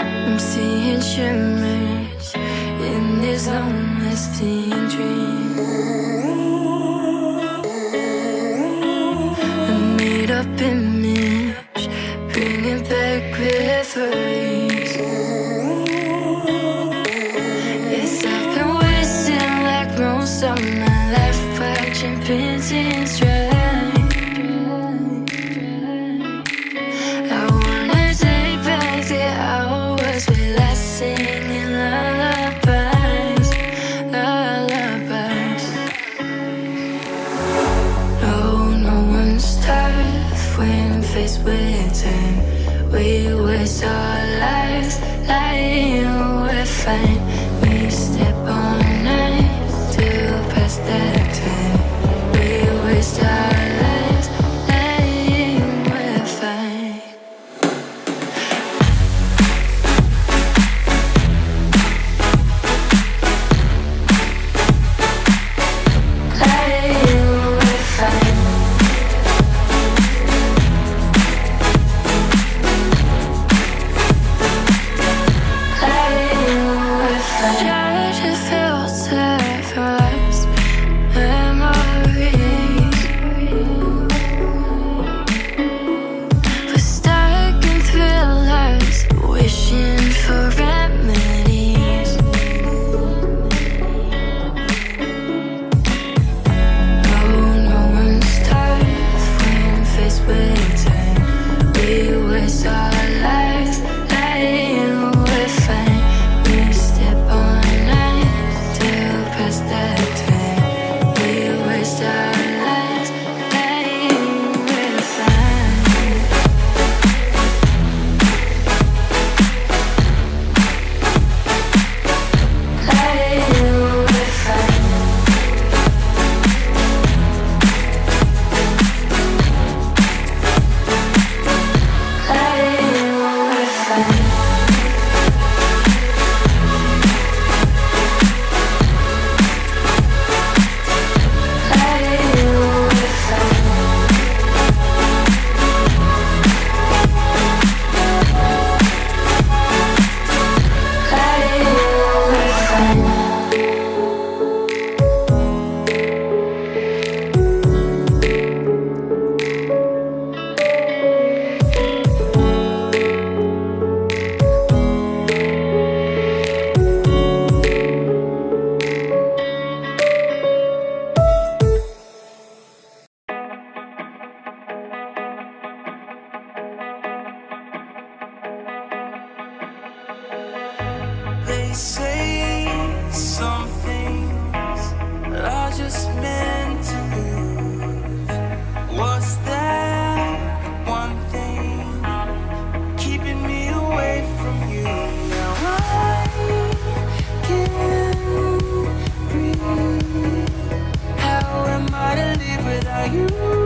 I'm seeing shimmers in this long-lasting dream. A made-up image, faced. We waste our lives lying we're fine. We step on nights to pass that We say some things are just meant to lose. What's that one thing keeping me away from you? Now I can breathe. How am I to live without you?